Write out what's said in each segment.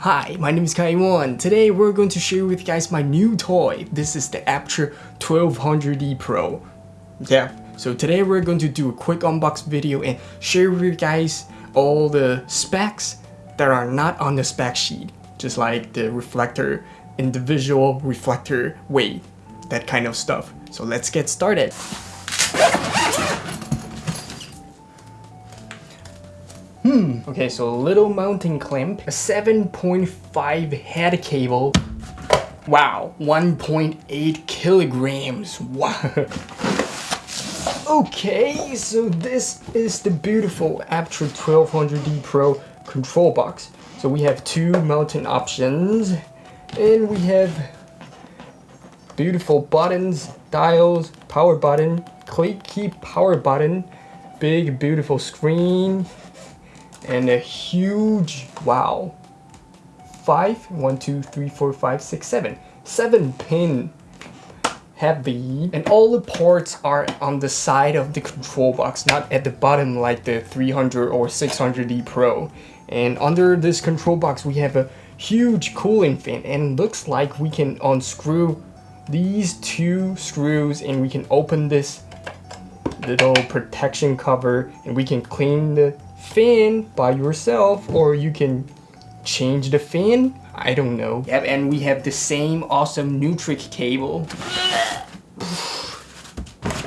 Hi, my name is Kaiwon. Today we're going to share with you guys my new toy. This is the Aputure 1200D Pro. Yeah, so today we're going to do a quick unbox video and share with you guys all the specs that are not on the spec sheet. Just like the reflector, individual reflector weight, that kind of stuff. So let's get started. Hmm, okay, so a little mounting clamp, a 7.5 head cable. Wow, 1.8 kilograms. Wow. okay, so this is the beautiful Aputure 1200D Pro control box. So we have two mounting options, and we have beautiful buttons, dials, power button, click key power button, big beautiful screen, and a huge, wow, five, one, two, three, four, five, six, seven, seven pin heavy and all the ports are on the side of the control box not at the bottom like the 300 or 600D Pro. And under this control box we have a huge cooling fan and looks like we can unscrew these two screws and we can open this little protection cover and we can clean the fan by yourself or you can change the fan I don't know. Yep and we have the same awesome Neutrik cable.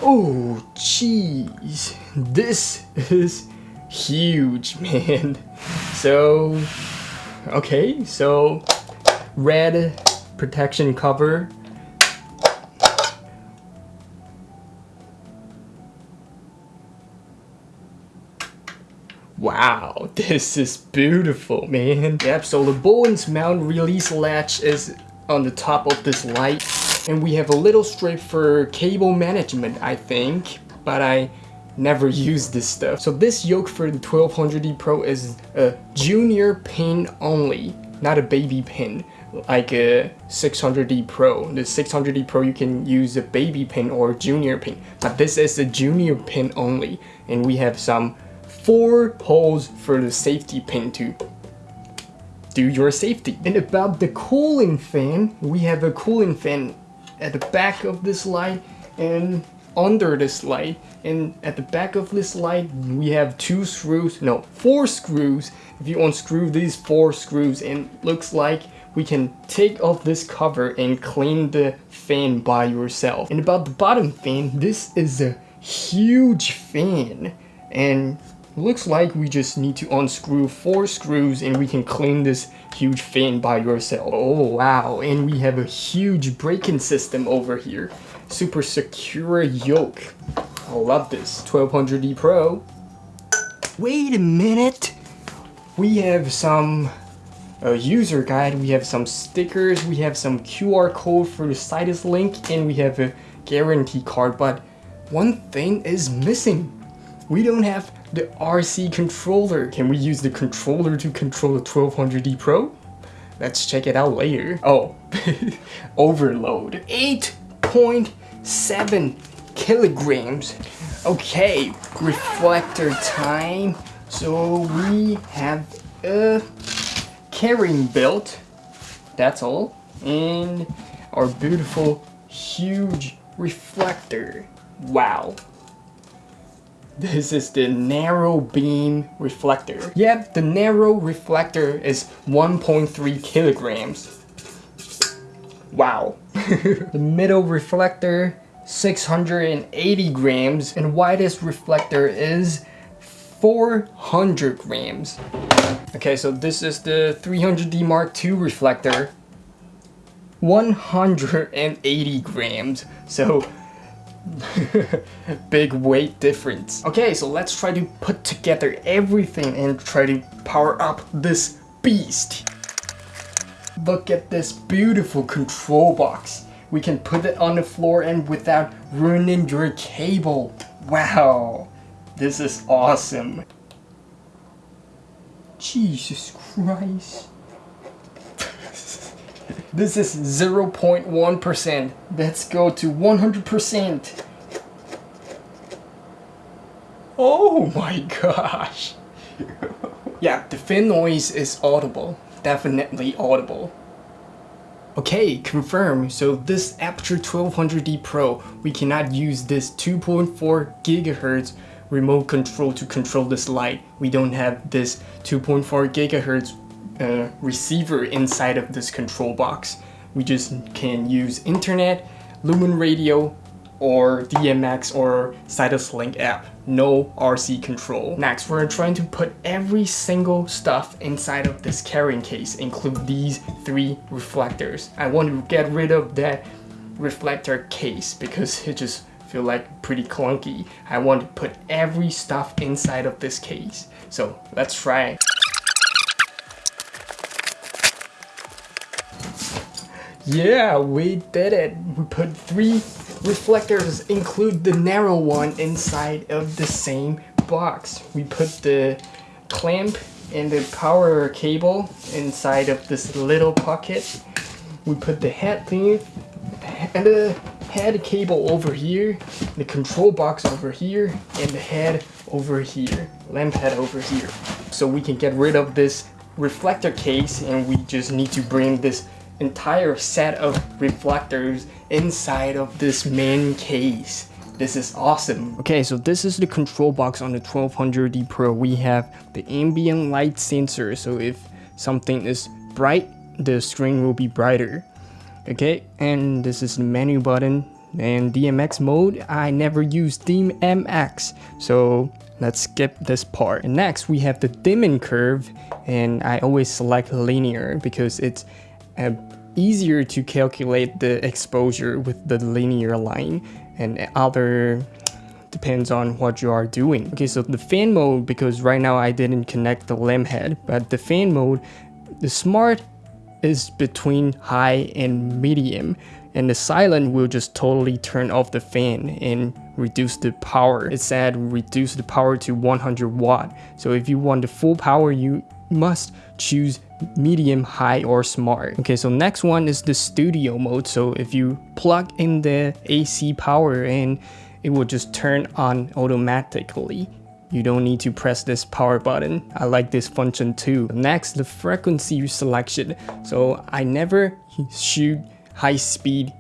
Oh jeez this is huge man. So okay so red protection cover Wow, this is beautiful, man. Yep, so the Bowens mount release latch is on the top of this light. And we have a little strip for cable management, I think. But I never used this stuff. So this yoke for the 1200D Pro is a junior pin only, not a baby pin like a 600D Pro. The 600D Pro you can use a baby pin or junior pin, but this is a junior pin only. And we have some four holes for the safety pin to do your safety. And about the cooling fan, we have a cooling fan at the back of this light and under this light. And at the back of this light, we have two screws, no, four screws. If you unscrew these four screws, and looks like we can take off this cover and clean the fan by yourself. And about the bottom fan, this is a huge fan. And Looks like we just need to unscrew four screws and we can clean this huge fan by yourself. Oh wow, and we have a huge braking system over here. Super secure yoke. I love this. 1200D Pro. Wait a minute. We have some uh, user guide, we have some stickers, we have some QR code for the Sidus link, and we have a guarantee card, but one thing is missing. We don't have the RC controller. Can we use the controller to control the 1200D Pro? Let's check it out later. Oh, overload. 8.7 kilograms. Okay, reflector time. So we have a carrying belt. That's all. And our beautiful, huge reflector. Wow. This is the narrow beam reflector. Yep, the narrow reflector is 1.3 kilograms. Wow. the middle reflector, 680 grams, and widest reflector is 400 grams. Okay, so this is the 300D Mark II reflector. 180 grams. So Big weight difference. Okay, so let's try to put together everything and try to power up this beast. Look at this beautiful control box. We can put it on the floor and without ruining your cable. Wow, this is awesome. Jesus Christ. This is 0.1%. Let's go to 100%. Oh my gosh. yeah, the fan noise is audible. definitely audible. Okay, confirm. So this Aputure 1200D Pro, we cannot use this 2.4 gigahertz remote control to control this light. We don't have this 2.4 gigahertz receiver inside of this control box. We just can use internet, Lumen Radio, or DMX or Sidus Link app. No RC control. Next, we're trying to put every single stuff inside of this carrying case, include these three reflectors. I want to get rid of that reflector case because it just feel like pretty clunky. I want to put every stuff inside of this case. So let's try. Yeah, we did it. We put three reflectors, include the narrow one inside of the same box. We put the clamp and the power cable inside of this little pocket. We put the head thing and the head cable over here, the control box over here, and the head over here, lamp head over here. So we can get rid of this reflector case and we just need to bring this entire set of reflectors inside of this main case. This is awesome. Okay, so this is the control box on the 1200D Pro. We have the ambient light sensor, so if something is bright, the screen will be brighter okay and this is the menu button and DMX mode I never use DMX so let's skip this part and next we have the dimming curve and I always select linear because it's uh, easier to calculate the exposure with the linear line and other depends on what you are doing. Okay, so the fan mode, because right now I didn't connect the lamp head, but the fan mode, the smart is between high and medium and the silent will just totally turn off the fan and reduce the power. It said reduce the power to 100 watt. So if you want the full power, you must choose medium, high, or smart. Okay, so next one is the studio mode. So if you plug in the AC power in, it will just turn on automatically. You don't need to press this power button. I like this function too. Next, the frequency selection. So I never shoot high speed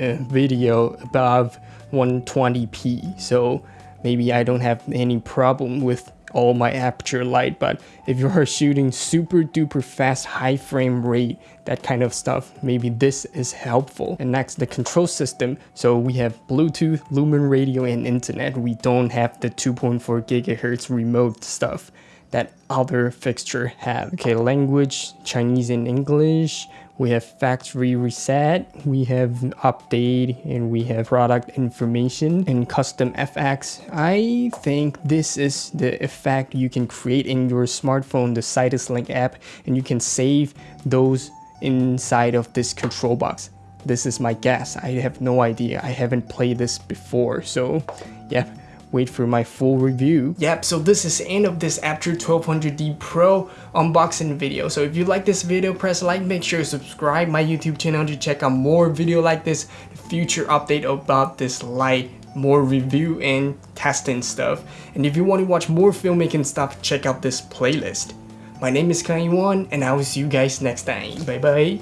uh, video above 120p. So maybe I don't have any problem with all my Aputure light but if you are shooting super duper fast high frame rate that kind of stuff maybe this is helpful. And next the control system. So we have bluetooth lumen radio and internet. We don't have the 2.4 gigahertz remote stuff that other fixture have okay language chinese and english we have factory reset, we have update, and we have product information and custom FX. I think this is the effect you can create in your smartphone, the Sidus Link app, and you can save those inside of this control box. This is my guess. I have no idea. I haven't played this before. So yeah, wait for my full review. Yep, so this is the end of this Aputure 1200D Pro unboxing video. So if you like this video, press like, make sure to subscribe my YouTube channel to check out more video like this, future update about this light, more review and testing stuff. And if you want to watch more filmmaking stuff, check out this playlist. My name is Kai Yuan, and I will see you guys next time. Bye bye.